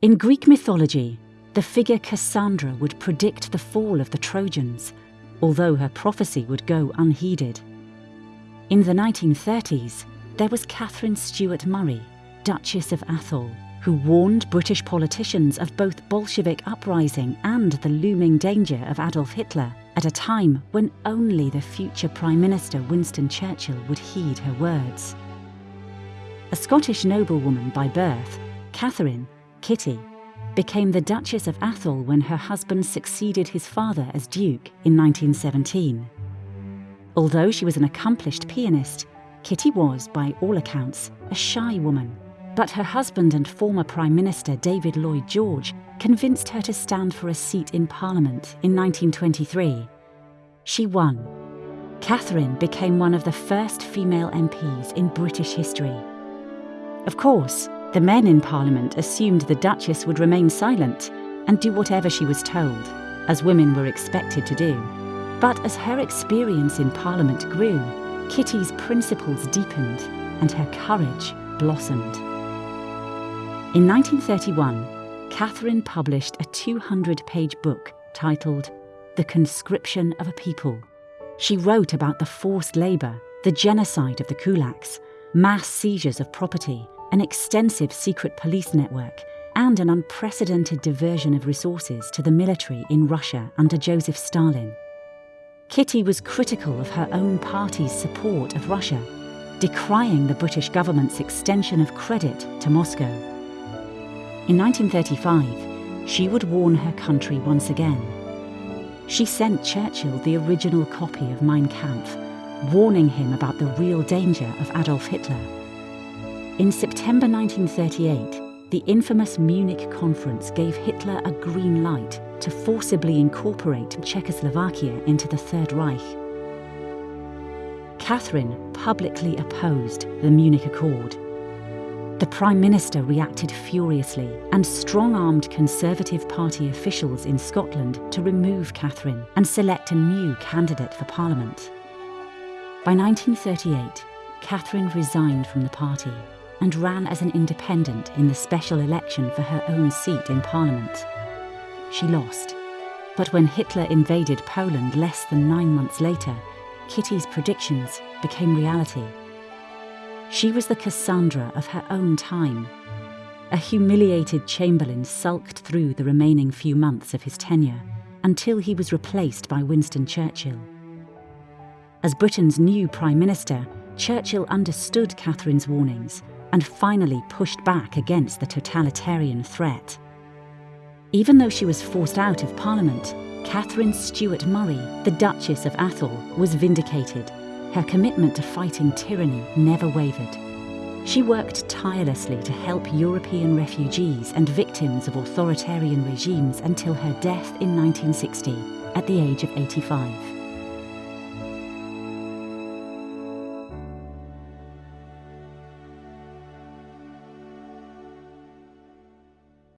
In Greek mythology, the figure Cassandra would predict the fall of the Trojans, although her prophecy would go unheeded. In the 1930s, there was Catherine Stewart Murray, Duchess of Atholl, who warned British politicians of both Bolshevik uprising and the looming danger of Adolf Hitler at a time when only the future Prime Minister Winston Churchill would heed her words. A Scottish noblewoman by birth, Catherine, Kitty, became the Duchess of Atholl when her husband succeeded his father as Duke in 1917. Although she was an accomplished pianist, Kitty was, by all accounts, a shy woman but her husband and former Prime Minister David Lloyd George convinced her to stand for a seat in Parliament in 1923. She won. Catherine became one of the first female MPs in British history. Of course, the men in Parliament assumed the Duchess would remain silent and do whatever she was told, as women were expected to do. But as her experience in Parliament grew, Kitty's principles deepened and her courage blossomed. In 1931, Catherine published a 200 page book titled The Conscription of a People. She wrote about the forced labour, the genocide of the kulaks, mass seizures of property, an extensive secret police network, and an unprecedented diversion of resources to the military in Russia under Joseph Stalin. Kitty was critical of her own party's support of Russia, decrying the British government's extension of credit to Moscow. In 1935, she would warn her country once again. She sent Churchill the original copy of Mein Kampf, warning him about the real danger of Adolf Hitler. In September 1938, the infamous Munich conference gave Hitler a green light to forcibly incorporate Czechoslovakia into the Third Reich. Catherine publicly opposed the Munich Accord the Prime Minister reacted furiously and strong armed Conservative Party officials in Scotland to remove Catherine and select a new candidate for Parliament. By 1938, Catherine resigned from the party and ran as an independent in the special election for her own seat in Parliament. She lost, but when Hitler invaded Poland less than nine months later, Kitty's predictions became reality. She was the Cassandra of her own time. A humiliated Chamberlain sulked through the remaining few months of his tenure until he was replaced by Winston Churchill. As Britain's new Prime Minister, Churchill understood Catherine's warnings and finally pushed back against the totalitarian threat. Even though she was forced out of Parliament, Catherine Stewart Murray, the Duchess of Atholl, was vindicated her commitment to fighting tyranny never wavered. She worked tirelessly to help European refugees and victims of authoritarian regimes until her death in 1960 at the age of 85.